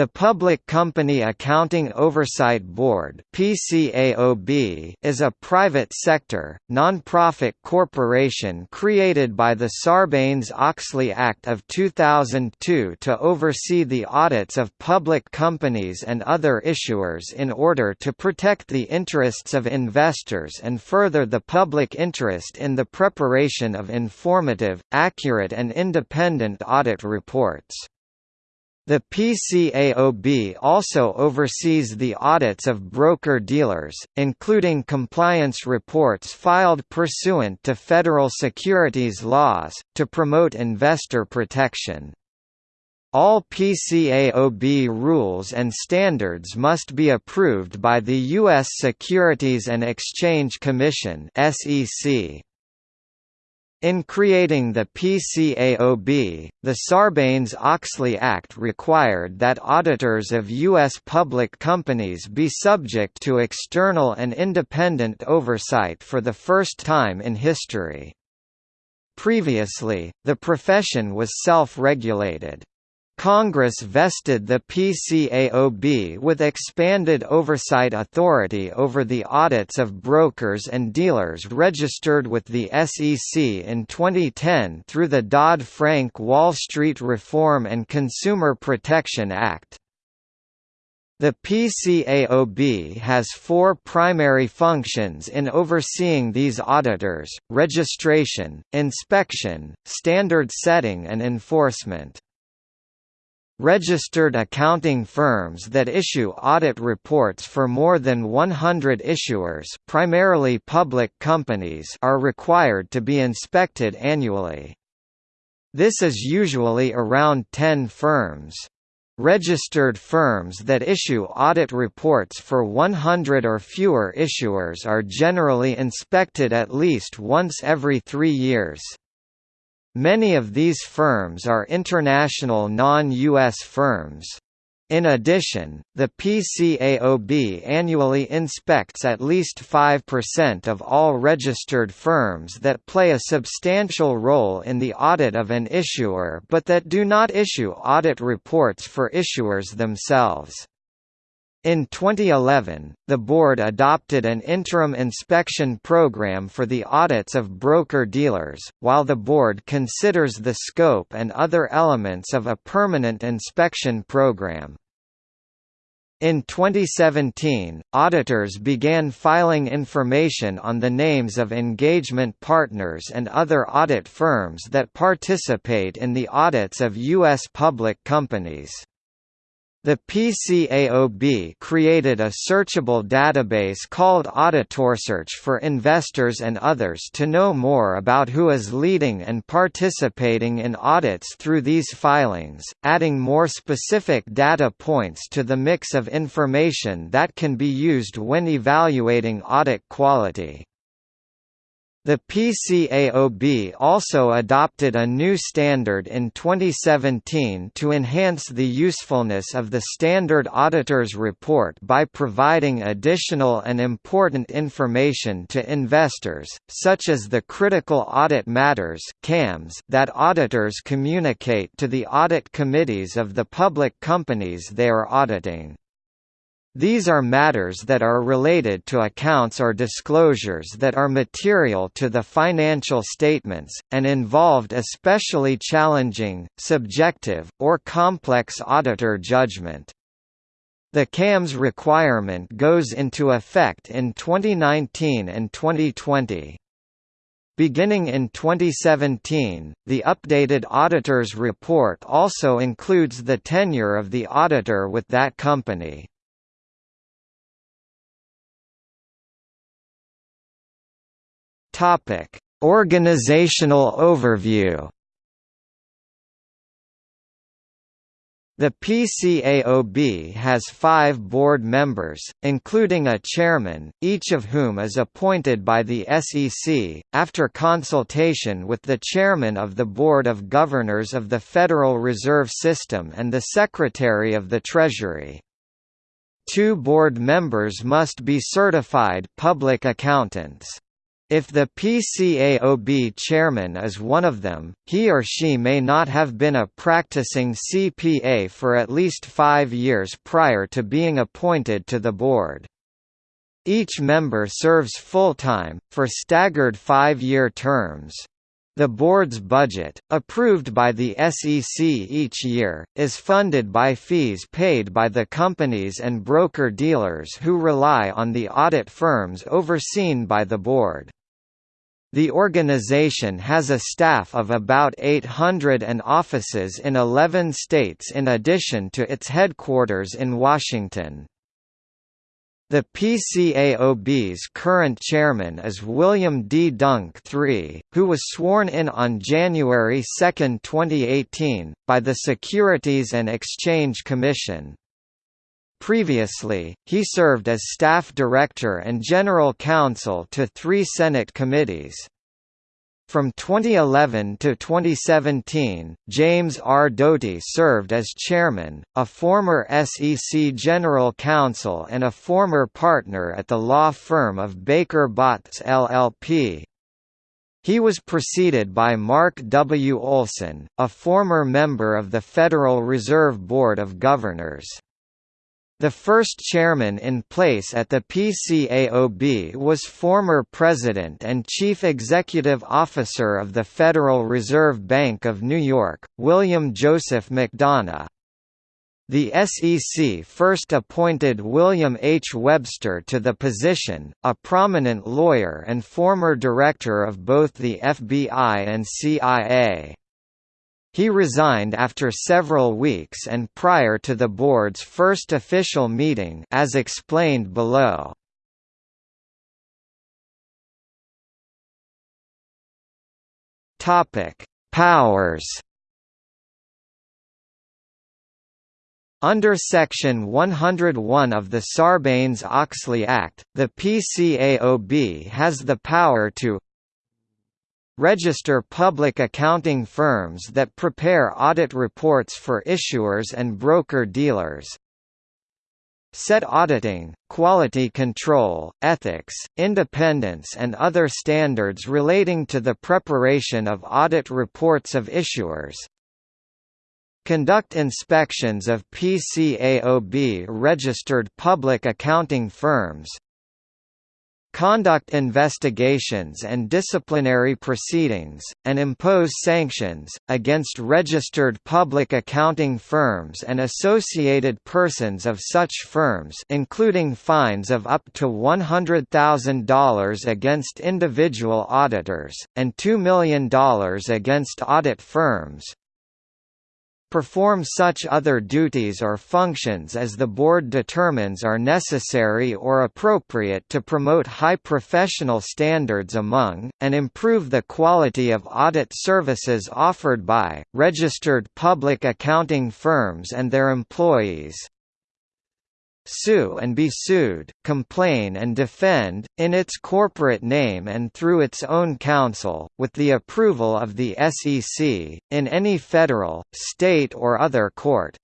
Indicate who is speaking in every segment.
Speaker 1: The Public Company Accounting Oversight Board (PCAOB) is a private sector, non-profit corporation created by the Sarbanes-Oxley Act of 2002 to oversee the audits of public companies and other issuers in order to protect the interests of investors and further the public interest in the preparation of informative, accurate and independent audit reports. The PCAOB also oversees the audits of broker-dealers, including compliance reports filed pursuant to federal securities laws, to promote investor protection. All PCAOB rules and standards must be approved by the U.S. Securities and Exchange Commission SEC. In creating the PCAOB, the Sarbanes-Oxley Act required that auditors of U.S. public companies be subject to external and independent oversight for the first time in history. Previously, the profession was self-regulated. Congress vested the PCAOB with expanded oversight authority over the audits of brokers and dealers registered with the SEC in 2010 through the Dodd-Frank Wall Street Reform and Consumer Protection Act. The PCAOB has four primary functions in overseeing these auditors, registration, inspection, standard setting and enforcement. Registered accounting firms that issue audit reports for more than 100 issuers primarily public companies are required to be inspected annually. This is usually around 10 firms. Registered firms that issue audit reports for 100 or fewer issuers are generally inspected at least once every three years. Many of these firms are international non-U.S. firms. In addition, the PCAOB annually inspects at least 5% of all registered firms that play a substantial role in the audit of an issuer but that do not issue audit reports for issuers themselves. In 2011, the board adopted an interim inspection program for the audits of broker-dealers, while the board considers the scope and other elements of a permanent inspection program. In 2017, auditors began filing information on the names of engagement partners and other audit firms that participate in the audits of U.S. public companies. The PCAOB created a searchable database called AuditorSearch for investors and others to know more about who is leading and participating in audits through these filings, adding more specific data points to the mix of information that can be used when evaluating audit quality. The PCAOB also adopted a new standard in 2017 to enhance the usefulness of the Standard Auditor's Report by providing additional and important information to investors, such as the critical audit matters that auditors communicate to the audit committees of the public companies they are auditing. These are matters that are related to accounts or disclosures that are material to the financial statements, and involved especially challenging, subjective, or complex auditor judgment. The CAMS requirement goes into effect in 2019 and 2020. Beginning in 2017, the updated auditor's report also includes the tenure of the auditor with that company. Topic: Organizational overview. The PCAOB has five board members, including a chairman, each of whom is appointed by the SEC, after consultation with the chairman of the Board of Governors of the Federal Reserve System and the Secretary of the Treasury. Two board members must be certified public accountants. If the PCAOB chairman is one of them, he or she may not have been a practicing CPA for at least five years prior to being appointed to the board. Each member serves full-time, for staggered five-year terms. The board's budget, approved by the SEC each year, is funded by fees paid by the companies and broker-dealers who rely on the audit firms overseen by the board. The organization has a staff of about 800 and offices in 11 states in addition to its headquarters in Washington. The PCAOB's current chairman is William D. Duhnke III, who was sworn in on January 2, 2018, by the Securities and Exchange Commission. Previously, he served as staff director and general counsel to three Senate committees. From 2011 to 2017, James R. Doty served as chairman, a former SEC general counsel and a former partner at the law firm of Baker Botts LLP. He was preceded by Mark W. Olson, a former member of the Federal Reserve Board of Governors. The first chairman in place at the PCAOB was former President and Chief Executive Officer of the Federal Reserve Bank of New York, William Joseph McDonough. The SEC first appointed William H. Webster to the position, a prominent lawyer and former director of both the FBI and CIA. He resigned after several weeks and prior to the board's first official meeting as explained below. Powers. Under Section 101 of the Sarbanes-Oxley Act, the PCAOB has the power to register public accounting firms that prepare audit reports for issuers and broker-dealers, set auditing, quality control, ethics, independence and other standards relating to the preparation of audit reports of issuers, conduct inspections of PCAOB-registered public accounting firms, conduct investigations and disciplinary proceedings, and impose sanctions, against registered public accounting firms and associated persons of such firms including fines of up to $100,000 against individual auditors, and $2 million against audit firms, perform such other duties or functions as the board determines are necessary or appropriate to promote high professional standards among, and improve the quality of audit services offered by, registered public accounting firms and their employees sue and be sued, complain and defend, in its corporate name and through its own counsel, with the approval of the SEC, in any federal, state or other court.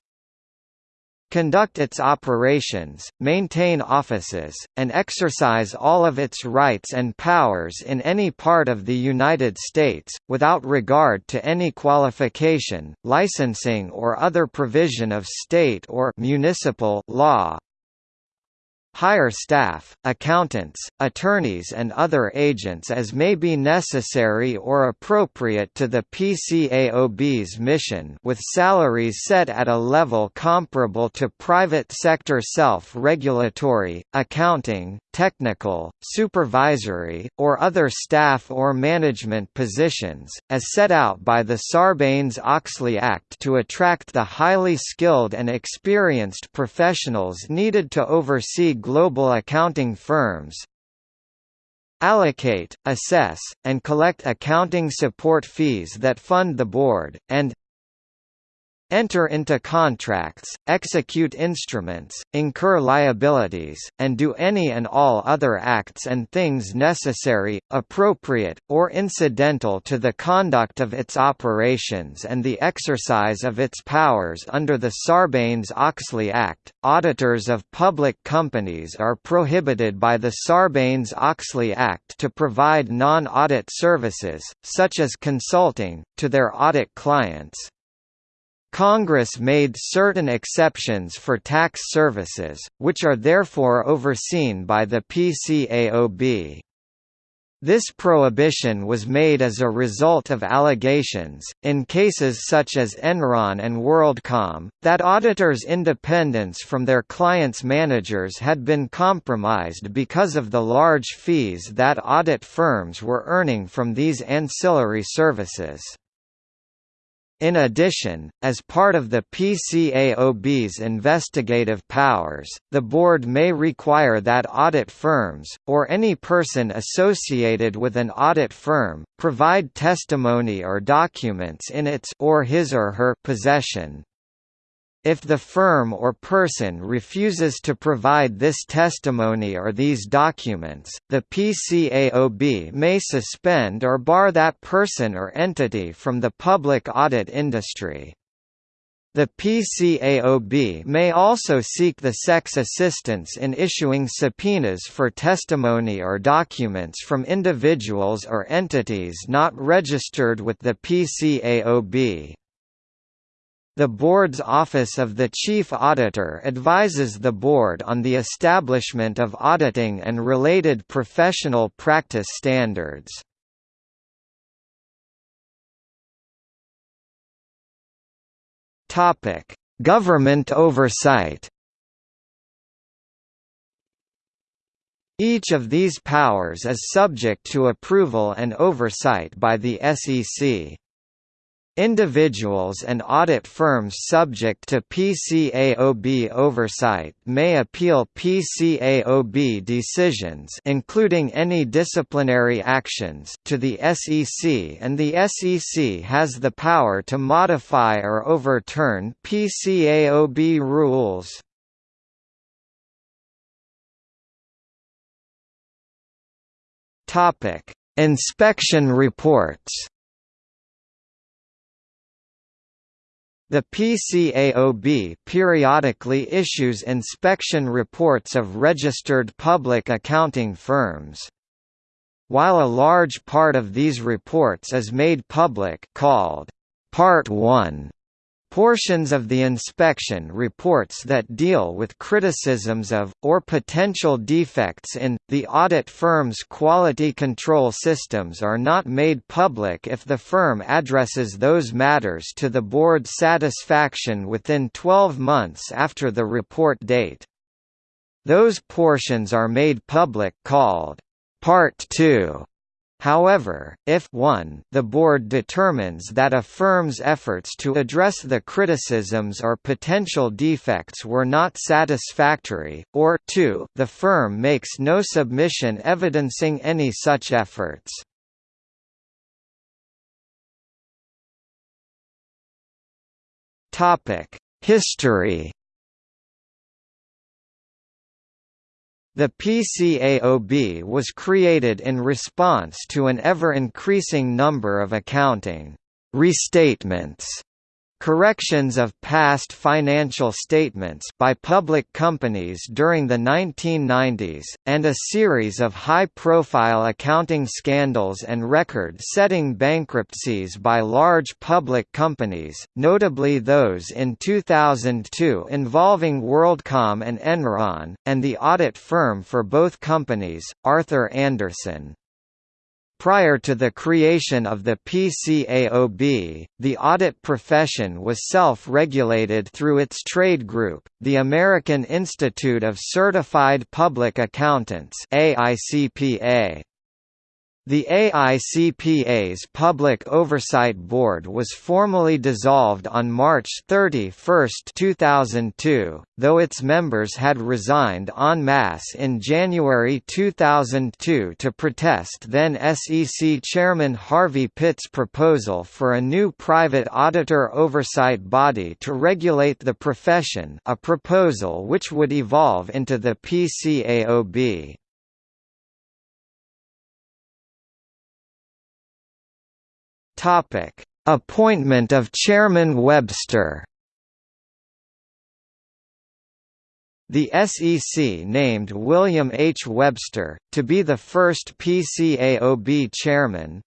Speaker 1: Conduct its operations, maintain offices, and exercise all of its rights and powers in any part of the United States, without regard to any qualification, licensing or other provision of state or municipal law, hire staff, accountants, attorneys and other agents as may be necessary or appropriate to the PCAOB's mission with salaries set at a level comparable to private sector self-regulatory, accounting, technical, supervisory, or other staff or management positions, as set out by the Sarbanes-Oxley Act to attract the highly skilled and experienced professionals needed to oversee global accounting firms, allocate, assess, and collect accounting support fees that fund the board, and enter into contracts, execute instruments, incur liabilities, and do any and all other acts and things necessary, appropriate, or incidental to the conduct of its operations and the exercise of its powers under the Sarbanes-Oxley Act. Auditors of public companies are prohibited by the Sarbanes-Oxley Act to provide non-audit services, such as consulting, to their audit clients. Congress made certain exceptions for tax services, which are therefore overseen by the PCAOB. This prohibition was made as a result of allegations, in cases such as Enron and WorldCom, that auditors' independence from their clients' managers had been compromised because of the large fees that audit firms were earning from these ancillary services. In addition, as part of the PCAOB's investigative powers, the Board may require that audit firms, or any person associated with an audit firm, provide testimony or documents in its or his or her possession. If the firm or person refuses to provide this testimony or these documents, the PCAOB may suspend or bar that person or entity from the public audit industry. The PCAOB may also seek the SEC's assistance in issuing subpoenas for testimony or documents from individuals or entities not registered with the PCAOB. The Board's Office of the Chief Auditor advises the Board on the establishment of auditing and related professional practice standards. Government oversight Each of these powers is subject to approval and oversight by the SEC. Individuals and audit firms subject to PCAOB oversight may appeal PCAOB decisions including any disciplinary actions to the SEC and the SEC has the power to modify or overturn PCAOB rules. Inspection reports The PCAOB periodically issues inspection reports of registered public accounting firms. While a large part of these reports is made public called Part 1, Portions of the inspection reports that deal with criticisms of, or potential defects in, the audit firm's quality control systems are not made public if the firm addresses those matters to the board's satisfaction within 12 months after the report date. Those portions are made public called Part 2 However, if 1, the board determines that a firm's efforts to address the criticisms or potential defects were not satisfactory, or 2, the firm makes no submission evidencing any such efforts. History The PCAOB was created in response to an ever-increasing number of accounting restatements corrections of past financial statements by public companies during the 1990s, and a series of high-profile accounting scandals and record-setting bankruptcies by large public companies, notably those in 2002 involving WorldCom and Enron, and the audit firm for both companies, Arthur Andersen. Prior to the creation of the PCAOB, the audit profession was self-regulated through its trade group, the American Institute of Certified Public Accountants AICPA. The AICPA's Public Oversight Board was formally dissolved on March 31, 2002, though its members had resigned en masse in January 2002 to protest then SEC Chairman Harvey Pitt's proposal for a new private auditor oversight body to regulate the profession a proposal which would evolve into the PCAOB. Topic: Appointment of Chairman Webster. The SEC named William H. Webster, to be the first PCAOB chairman.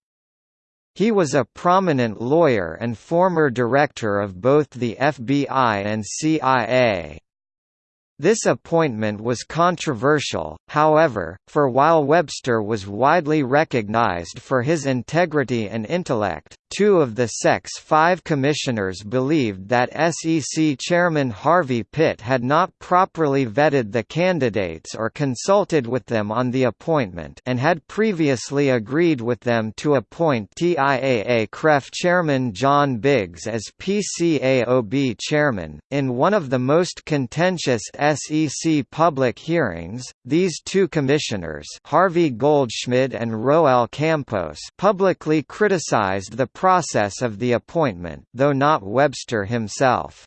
Speaker 1: He was a prominent lawyer and former director of both the FBI and CIA. This appointment was controversial, however, for while Webster was widely recognized for his integrity and intellect, two of the SEC's five commissioners believed that SEC Chairman Harvey Pitt had not properly vetted the candidates or consulted with them on the appointment and had previously agreed with them to appoint TIAA-CREF Chairman John Biggs as PCAOB Chairman. In one of the most contentious SEC public hearings, these two commissioners Harvey Goldschmidt and Roel Campos publicly criticized the process of the appointment, though not Webster himself.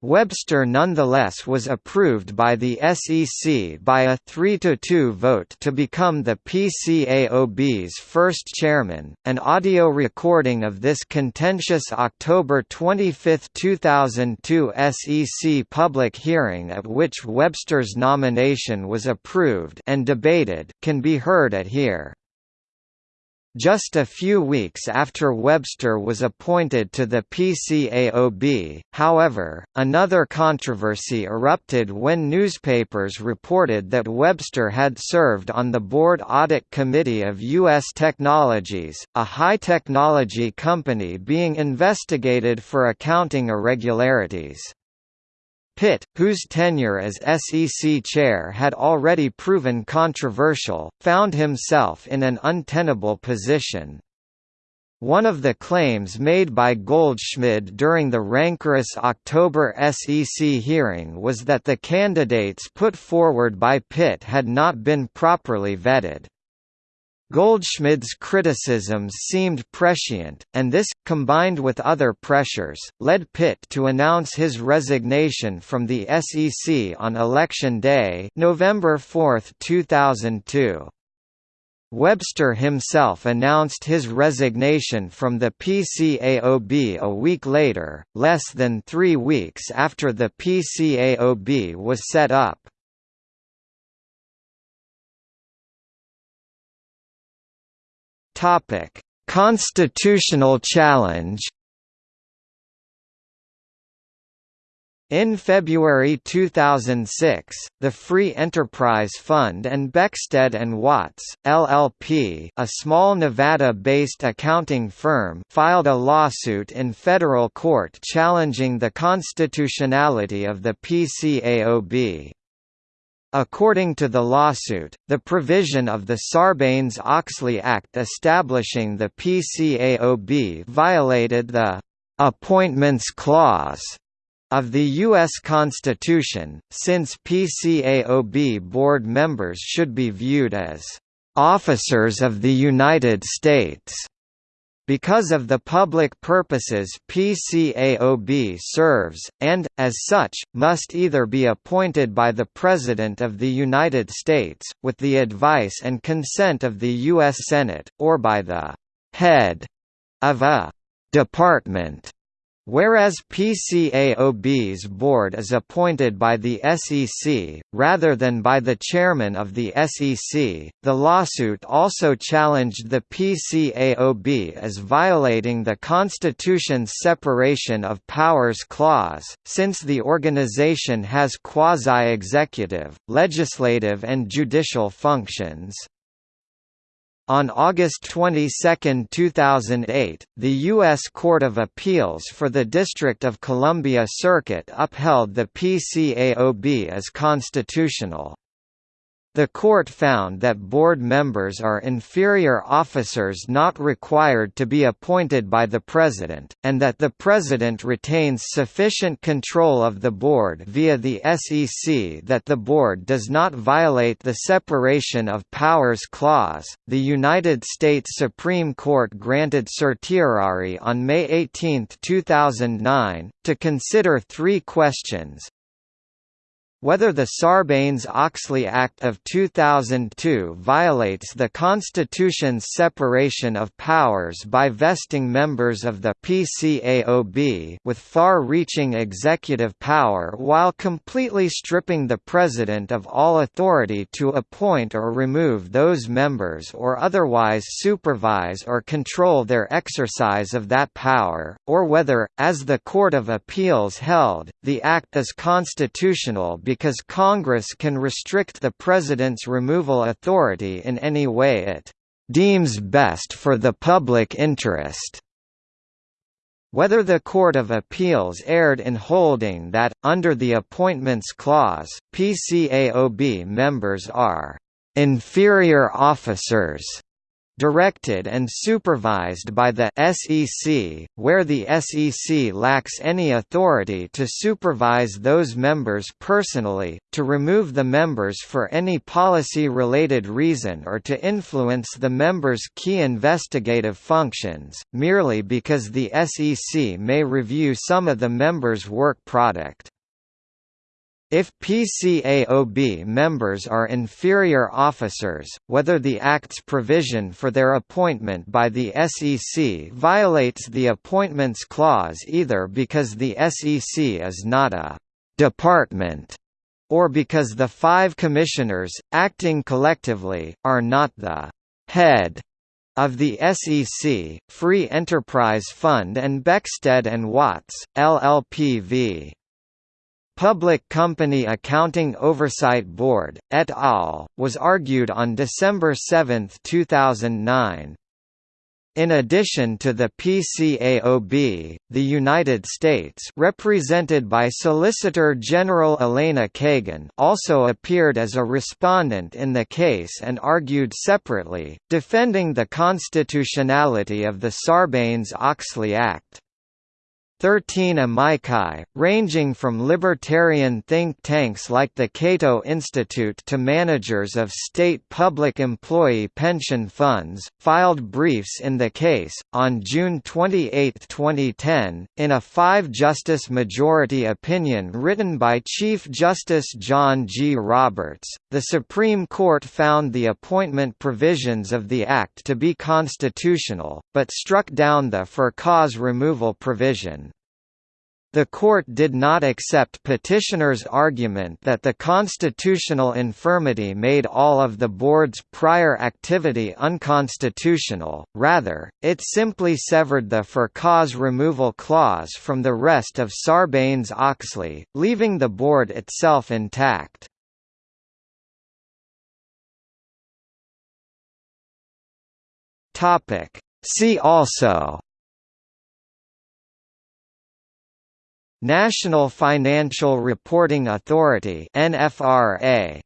Speaker 1: Webster nonetheless was approved by the SEC by a 3–2 vote to become the PCAOB's first chairman. An audio recording of this contentious October 25, 2002 SEC public hearing at which Webster's nomination was approved and debated can be heard at here. Just a few weeks after Webster was appointed to the PCAOB, however, another controversy erupted when newspapers reported that Webster had served on the Board Audit Committee of U.S. Technologies, a high-technology company being investigated for accounting irregularities. Pitt, whose tenure as SEC chair had already proven controversial, found himself in an untenable position. One of the claims made by Goldschmidt during the rancorous October SEC hearing was that the candidates put forward by Pitt had not been properly vetted. Goldschmidt's criticisms seemed prescient, and this, combined with other pressures, led Pitt to announce his resignation from the SEC on Election Day November 4, 2002. Webster himself announced his resignation from the PCAOB a week later, less than three weeks after the PCAOB was set up. Topic: Constitutional challenge. In February 2006, the Free Enterprise Fund and Beckstead and Watts, LLP, a small Nevada-based accounting firm, filed a lawsuit in federal court challenging the constitutionality of the PCAOB. According to the lawsuit, the provision of the Sarbanes-Oxley Act establishing the PCAOB violated the «appointments clause» of the U.S. Constitution, since PCAOB board members should be viewed as «officers of the United States» because of the public purposes PCAOB serves, and, as such, must either be appointed by the President of the United States, with the advice and consent of the U.S. Senate, or by the «head» of a «department» Whereas PCAOB's board is appointed by the SEC, rather than by the chairman of the SEC, the lawsuit also challenged the PCAOB as violating the Constitution's separation of powers clause, since the organization has quasi-executive, legislative and judicial functions. On August 22, 2008, the U.S. Court of Appeals for the District of Columbia Circuit upheld the PCAOB as constitutional. The court found that board members are inferior officers not required to be appointed by the president, and that the president retains sufficient control of the board via the SEC that the board does not violate the separation of powers clause. The United States Supreme Court granted certiorari on May 18, 2009, to consider three questions, whether the Sarbanes-Oxley Act of 2002 violates the Constitution's separation of powers by vesting members of the PCAOB with far-reaching executive power while completely stripping the President of all authority to appoint or remove those members or otherwise supervise or control their exercise of that power, or whether, as the Court of Appeals held, the Act is constitutional because Congress can restrict the President's removal authority in any way it deems best for the public interest. Whether the Court of Appeals erred in holding that, under the Appointments Clause, PCAOB members are inferior officers directed and supervised by the SEC, where the SEC lacks any authority to supervise those members personally, to remove the members for any policy-related reason or to influence the members' key investigative functions, merely because the SEC may review some of the members' work product. If PCAOB members are inferior officers, whether the Act's provision for their appointment by the SEC violates the Appointments Clause either because the SEC is not a «department» or because the five commissioners, acting collectively, are not the «head» of the SEC, Free Enterprise Fund and Beckstead and Watts, LLP v. Public Company Accounting Oversight Board, et al., was argued on December 7, 2009. In addition to the PCAOB, the United States represented by Solicitor General Elena Kagan also appeared as a respondent in the case and argued separately, defending the constitutionality of the Sarbanes-Oxley Act. 13 amici, ranging from libertarian think tanks like the Cato Institute to managers of state public employee pension funds, filed briefs in the case. On June 28, 2010, in a five justice majority opinion written by Chief Justice John G. Roberts, the Supreme Court found the appointment provisions of the Act to be constitutional, but struck down the for cause removal provision. The court did not accept petitioner's argument that the constitutional infirmity made all of the board's prior activity unconstitutional, rather, it simply severed the for cause removal clause from the rest of Sarbanes-Oxley, leaving the board itself intact. See also National Financial Reporting Authority NFRA